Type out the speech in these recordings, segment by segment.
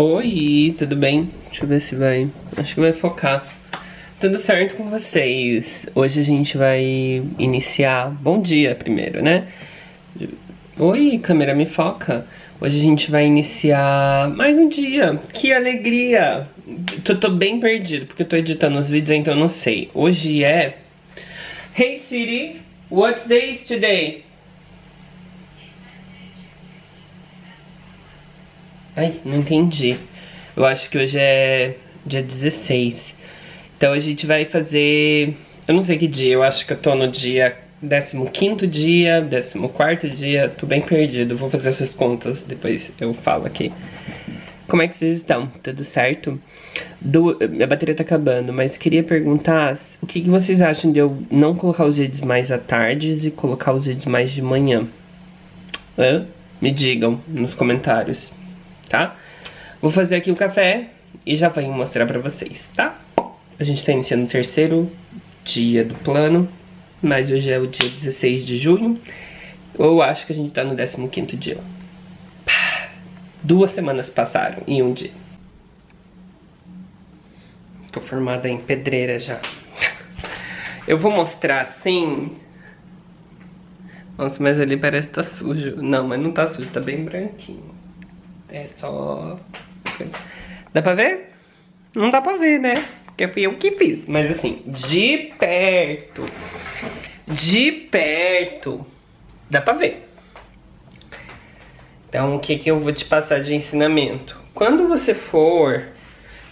Oi, tudo bem? Deixa eu ver se vai... Acho que vai focar. Tudo certo com vocês? Hoje a gente vai iniciar... Bom dia primeiro, né? Oi, câmera, me foca. Hoje a gente vai iniciar mais um dia. Que alegria! Tô, tô bem perdido, porque eu tô editando os vídeos, então eu não sei. Hoje é... Hey Siri, what's day is today? Ai, não entendi. Eu acho que hoje é dia 16. Então a gente vai fazer... Eu não sei que dia, eu acho que eu tô no dia 15º dia, 14º dia, tô bem perdido. Vou fazer essas contas, depois eu falo aqui. Como é que vocês estão? Tudo certo? Do, minha bateria tá acabando, mas queria perguntar o que, que vocês acham de eu não colocar os vídeos mais à tarde e colocar os vídeos mais de manhã? Hã? Me digam nos comentários tá? Vou fazer aqui o café e já venho mostrar pra vocês, tá? A gente tá iniciando o terceiro dia do plano, mas hoje é o dia 16 de junho. Eu acho que a gente tá no 15º dia. Duas semanas passaram em um dia. Tô formada em pedreira já. Eu vou mostrar assim... Nossa, mas ali parece que tá sujo. Não, mas não tá sujo, tá bem branquinho. É só... Dá pra ver? Não dá pra ver, né? Porque fui eu que fiz. Mas assim, de perto, de perto, dá pra ver. Então, o que, que eu vou te passar de ensinamento? Quando você for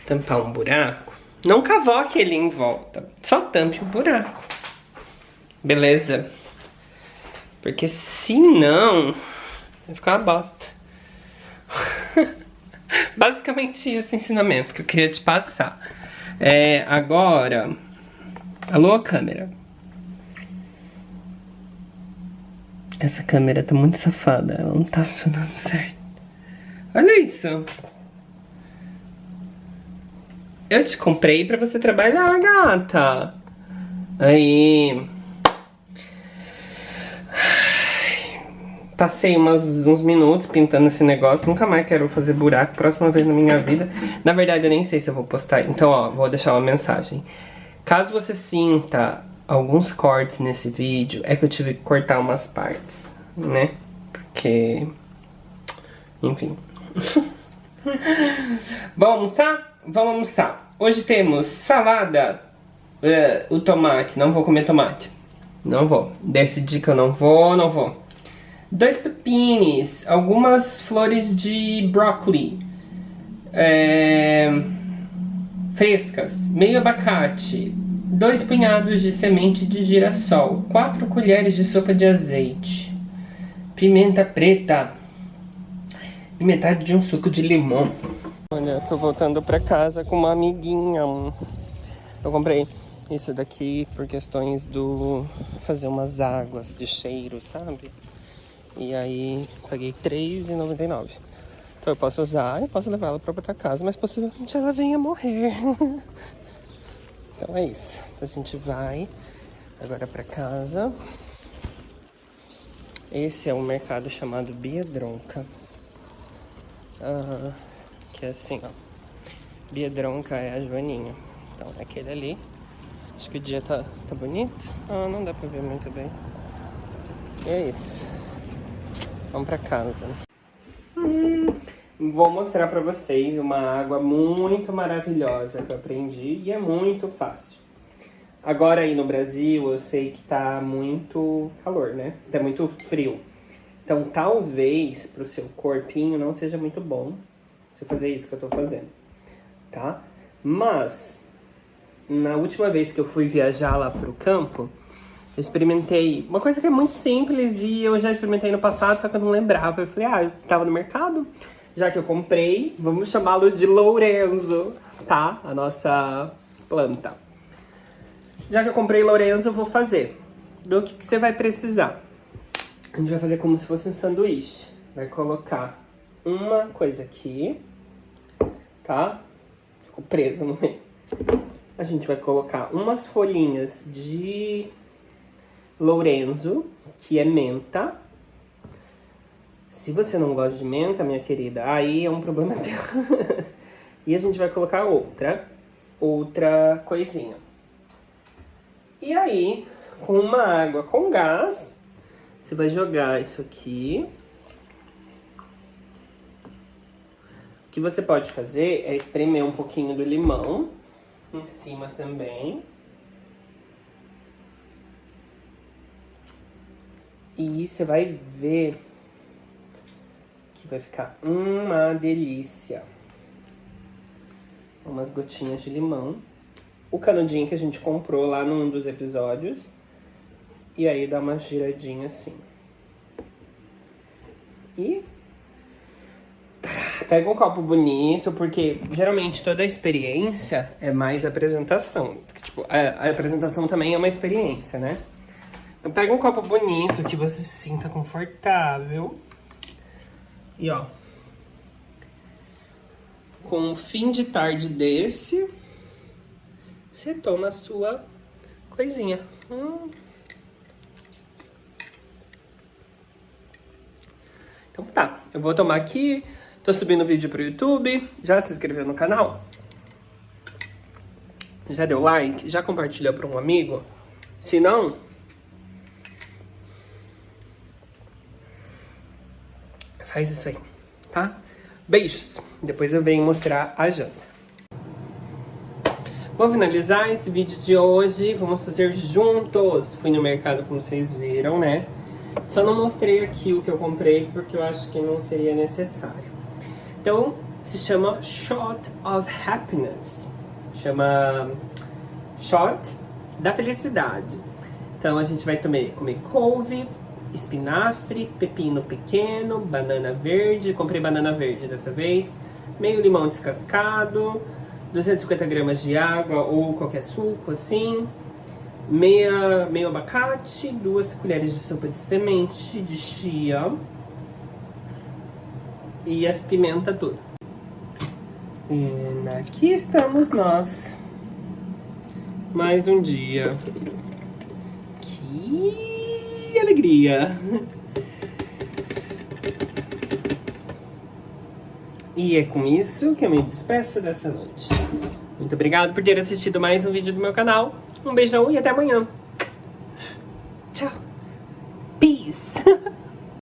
tampar um buraco, não cavoque ele em volta. Só tampe o buraco. Beleza? Porque senão vai ficar uma bosta. Basicamente esse ensinamento que eu queria te passar. É, agora... Alô, câmera? Essa câmera tá muito safada, ela não tá funcionando certo. Olha isso. Eu te comprei pra você trabalhar, gata. Aí... Passei umas, uns minutos pintando esse negócio, nunca mais quero fazer buraco, próxima vez na minha vida. Na verdade, eu nem sei se eu vou postar, então ó, vou deixar uma mensagem. Caso você sinta alguns cortes nesse vídeo, é que eu tive que cortar umas partes, né? Porque... Enfim. Vamos almoçar? Vamos almoçar. Hoje temos salada, uh, o tomate, não vou comer tomate. Não vou. Decidi que eu não vou, não vou dois pepines, algumas flores de brócolis é, frescas, meio abacate, dois punhados de semente de girassol, quatro colheres de sopa de azeite, pimenta preta e metade de um suco de limão. Olha, tô voltando pra casa com uma amiguinha. Eu comprei isso daqui por questões do fazer umas águas de cheiro, sabe? E aí paguei R$3,99. Então eu posso usar e posso levar ela para outra casa, mas possivelmente ela venha morrer. então é isso. Então a gente vai agora para casa. Esse é um mercado chamado Biedronca. Ah, que é assim, ó. Biedronca é a Joaninha. Então é aquele ali. Acho que o dia tá, tá bonito. Ah, não dá pra ver muito bem. E é isso. Vamos pra casa. Hum, vou mostrar pra vocês uma água muito maravilhosa que eu aprendi e é muito fácil. Agora aí no Brasil eu sei que tá muito calor, né? Tá muito frio. Então talvez pro seu corpinho não seja muito bom você fazer isso que eu tô fazendo, tá? Mas, na última vez que eu fui viajar lá pro campo, eu experimentei uma coisa que é muito simples e eu já experimentei no passado, só que eu não lembrava. Eu falei, ah, eu tava no mercado, já que eu comprei, vamos chamá-lo de Lourenço, tá? A nossa planta. Já que eu comprei Lourenço, eu vou fazer. Do que, que você vai precisar? A gente vai fazer como se fosse um sanduíche. Vai colocar uma coisa aqui, tá? Ficou preso no meio. A gente vai colocar umas folhinhas de Lourenço, que é menta, Se você não gosta de menta, minha querida, aí é um problema teu. e a gente vai colocar outra, outra coisinha. E aí, com uma água com gás, você vai jogar isso aqui. O que você pode fazer é espremer um pouquinho do limão em cima também. E você vai ver que vai ficar uma delícia. Umas gotinhas de limão. O canudinho que a gente comprou lá num dos episódios. E aí dá uma giradinha assim. E pega um copo bonito, porque geralmente toda a experiência é mais apresentação. Tipo, a apresentação também é uma experiência, né? Então pega um copo bonito que você se sinta confortável. E ó. Com um fim de tarde desse, você toma a sua coisinha. Hum. Então tá, eu vou tomar aqui, tô subindo vídeo pro YouTube, já se inscreveu no canal? Já deu like? Já compartilhou para um amigo? Se não, Faz isso aí, tá? Beijos. Depois eu venho mostrar a janta. Vou finalizar esse vídeo de hoje. Vamos fazer juntos. Fui no mercado, como vocês viram, né? Só não mostrei aqui o que eu comprei, porque eu acho que não seria necessário. Então, se chama Shot of Happiness. Chama Shot da Felicidade. Então, a gente vai comer, comer couve, espinafre, pepino pequeno, banana verde, comprei banana verde dessa vez, meio limão descascado, 250 gramas de água ou qualquer suco assim, meia, meio abacate, duas colheres de sopa de semente de chia e as pimenta tudo. E aqui estamos nós. Mais um dia. Que alegria! E é com isso que eu me despeço dessa noite. Muito obrigado por ter assistido mais um vídeo do meu canal. Um beijão e até amanhã!